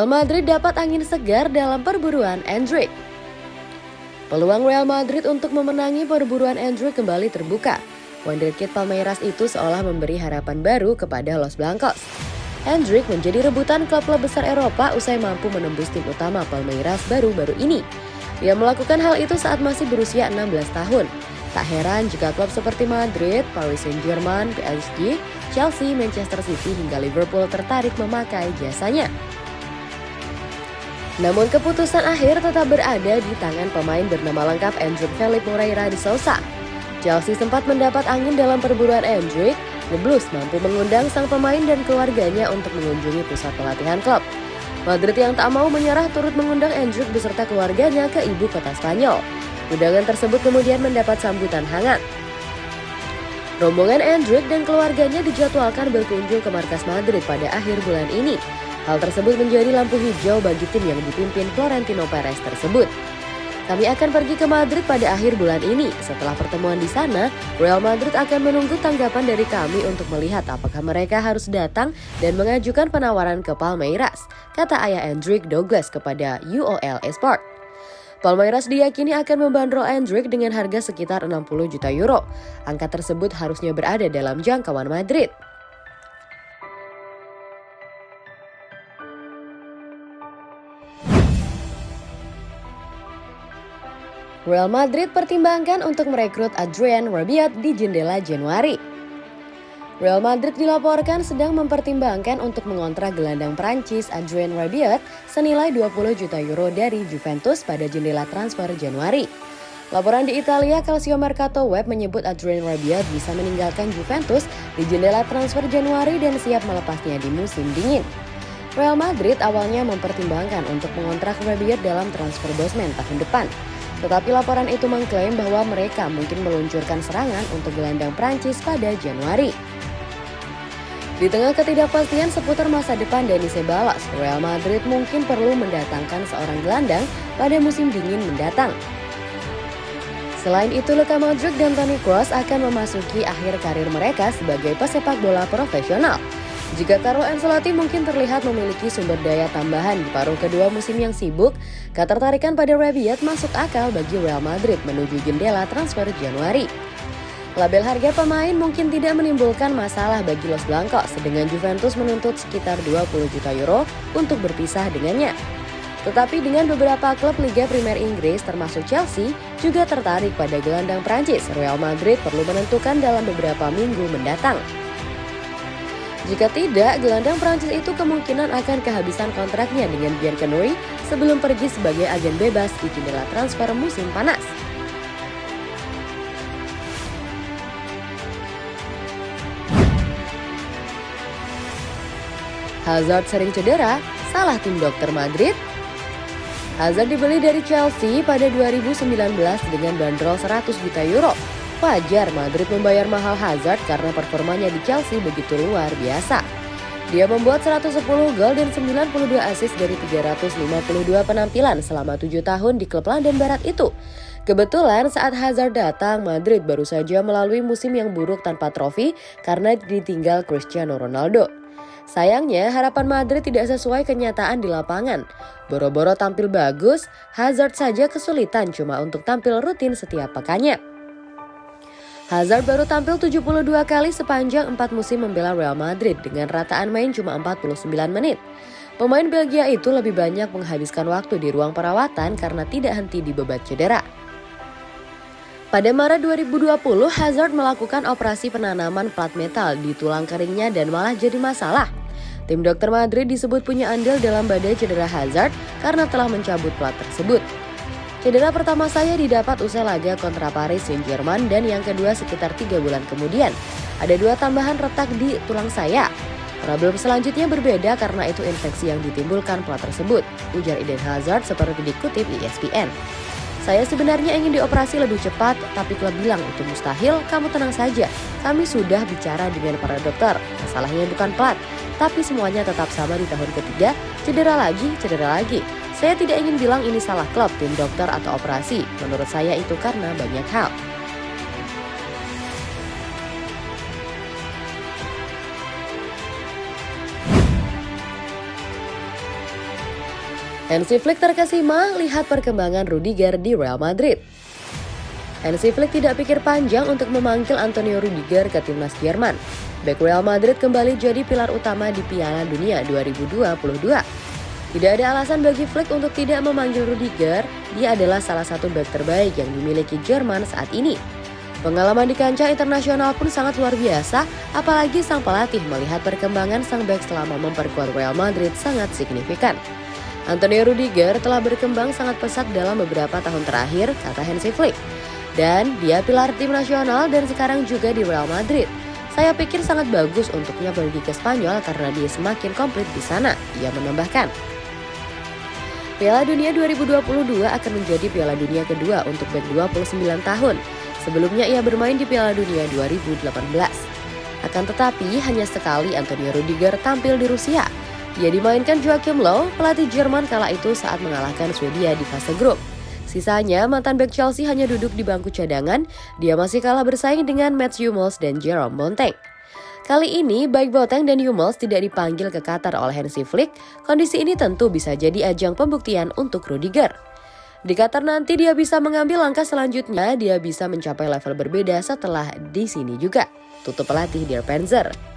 Real Madrid dapat angin segar dalam perburuan Endrick. Peluang Real Madrid untuk memenangi perburuan Endrick kembali terbuka. Wonderkid Palmeiras itu seolah memberi harapan baru kepada Los Blancos. Hendrik menjadi rebutan klub-klub besar Eropa usai mampu menembus tim utama Palmeiras baru-baru ini. Ia melakukan hal itu saat masih berusia 16 tahun. Tak heran jika klub seperti Madrid, Paris Saint-Germain, PSG, Chelsea, Manchester City hingga Liverpool tertarik memakai jasanya. Namun keputusan akhir tetap berada di tangan pemain bernama lengkap Andrew Felipe Moreira de Sousa. Chelsea sempat mendapat angin dalam perburuan Endrick, The Blues mampu mengundang sang pemain dan keluarganya untuk mengunjungi pusat pelatihan klub. Madrid yang tak mau menyerah turut mengundang Endrick beserta keluarganya ke ibu kota Spanyol. Undangan tersebut kemudian mendapat sambutan hangat. Rombongan Endrick dan keluarganya dijadwalkan berkunjung ke markas Madrid pada akhir bulan ini. Hal tersebut menjadi lampu hijau bagi tim yang dipimpin Florentino Perez tersebut. Kami akan pergi ke Madrid pada akhir bulan ini. Setelah pertemuan di sana, Real Madrid akan menunggu tanggapan dari kami untuk melihat apakah mereka harus datang dan mengajukan penawaran ke Palmeiras, kata ayah Hendrik Douglas kepada UOL Esport. Palmeiras diyakini akan membandrol Hendrik dengan harga sekitar 60 juta euro. Angka tersebut harusnya berada dalam jangkauan Madrid. Real Madrid pertimbangkan untuk merekrut Adrian Rabiot di jendela Januari. Real Madrid dilaporkan sedang mempertimbangkan untuk mengontrak gelandang Prancis Adrien Rabiot senilai 20 juta euro dari Juventus pada jendela transfer Januari. Laporan di Italia Calcio Mercato Web menyebut Adrien Rabiot bisa meninggalkan Juventus di jendela transfer Januari dan siap melepasnya di musim dingin. Real Madrid awalnya mempertimbangkan untuk mengontrak Rabiot dalam transfer bosman tahun depan. Tetapi laporan itu mengklaim bahwa mereka mungkin meluncurkan serangan untuk gelandang Prancis pada Januari. Di tengah ketidakpastian seputar masa depan Dani Ceballos, Real Madrid mungkin perlu mendatangkan seorang gelandang pada musim dingin mendatang. Selain itu, Luka Modric dan Toni Kroos akan memasuki akhir karir mereka sebagai pesepak bola profesional. Jika Carlo Ancelotti mungkin terlihat memiliki sumber daya tambahan di paruh kedua musim yang sibuk, ketertarikan pada Rabiot masuk akal bagi Real Madrid menuju jendela transfer Januari. Label harga pemain mungkin tidak menimbulkan masalah bagi Los Blancos, dengan Juventus menuntut sekitar 20 juta euro untuk berpisah dengannya. Tetapi dengan beberapa klub Liga Primer Inggris termasuk Chelsea juga tertarik pada gelandang Prancis, Real Madrid perlu menentukan dalam beberapa minggu mendatang. Jika tidak, gelandang Prancis itu kemungkinan akan kehabisan kontraknya dengan Bianconeri sebelum pergi sebagai agen bebas di jendela transfer musim panas. Hazard sering cedera, salah tim dokter Madrid? Hazard dibeli dari Chelsea pada 2019 dengan bandrol 100 juta euro Wajar Madrid membayar mahal Hazard karena performanya di Chelsea begitu luar biasa. Dia membuat 110 gol dan 92 assist dari 352 penampilan selama 7 tahun di klub London Barat itu. Kebetulan saat Hazard datang, Madrid baru saja melalui musim yang buruk tanpa trofi karena ditinggal Cristiano Ronaldo. Sayangnya, harapan Madrid tidak sesuai kenyataan di lapangan. Boro-boro tampil bagus, Hazard saja kesulitan cuma untuk tampil rutin setiap pekannya. Hazard baru tampil 72 kali sepanjang 4 musim membela Real Madrid dengan rataan main cuma 49 menit. Pemain Belgia itu lebih banyak menghabiskan waktu di ruang perawatan karena tidak henti dibebat cedera. Pada Maret 2020, Hazard melakukan operasi penanaman plat metal di tulang keringnya dan malah jadi masalah. Tim dokter Madrid disebut punya andil dalam badai cedera Hazard karena telah mencabut plat tersebut. Cedera pertama saya didapat usai laga kontra Paris Saint-Germain dan yang kedua sekitar tiga bulan kemudian. Ada dua tambahan retak di tulang saya. Problem selanjutnya berbeda karena itu infeksi yang ditimbulkan plat tersebut, ujar Eden Hazard seperti dikutip ESPN. Saya sebenarnya ingin dioperasi lebih cepat, tapi klub bilang itu mustahil, kamu tenang saja. Kami sudah bicara dengan para dokter, masalahnya bukan plat, tapi semuanya tetap sama di tahun ketiga, cedera lagi, cedera lagi. Saya tidak ingin bilang ini salah klub, tim dokter atau operasi. Menurut saya itu karena banyak hal. Hansi Flick terkesima lihat perkembangan Rudiger di Real Madrid. Hansi Flick tidak pikir panjang untuk memanggil Antonio Rudiger ke timnas Jerman. Bek Real Madrid kembali jadi pilar utama di Piala Dunia 2022. Tidak ada alasan bagi Flick untuk tidak memanggil Rudiger, dia adalah salah satu bek terbaik yang dimiliki Jerman saat ini. Pengalaman di kancah internasional pun sangat luar biasa, apalagi sang pelatih melihat perkembangan sang bek selama memperkuat Real Madrid sangat signifikan. Antonio Rudiger telah berkembang sangat pesat dalam beberapa tahun terakhir, kata Hansi Flick. Dan dia pilar tim nasional dan sekarang juga di Real Madrid. Saya pikir sangat bagus untuknya pergi ke Spanyol karena dia semakin komplit di sana, ia menambahkan. Piala Dunia 2022 akan menjadi Piala Dunia kedua untuk bek 29 tahun. Sebelumnya ia bermain di Piala Dunia 2018. Akan tetapi hanya sekali Antonio Rudiger tampil di Rusia, ia dimainkan Joachim Low, pelatih Jerman kala itu saat mengalahkan Swedia di fase grup. Sisanya, mantan back Chelsea hanya duduk di bangku cadangan, dia masih kalah bersaing dengan Mats Hummels dan Jerome Bonteng. Kali ini, baik Boateng dan Hummels tidak dipanggil ke Qatar oleh Hansi Flick, kondisi ini tentu bisa jadi ajang pembuktian untuk Rudiger. Di Qatar nanti dia bisa mengambil langkah selanjutnya, dia bisa mencapai level berbeda setelah di sini juga. Tutup pelatih Dear Panzer.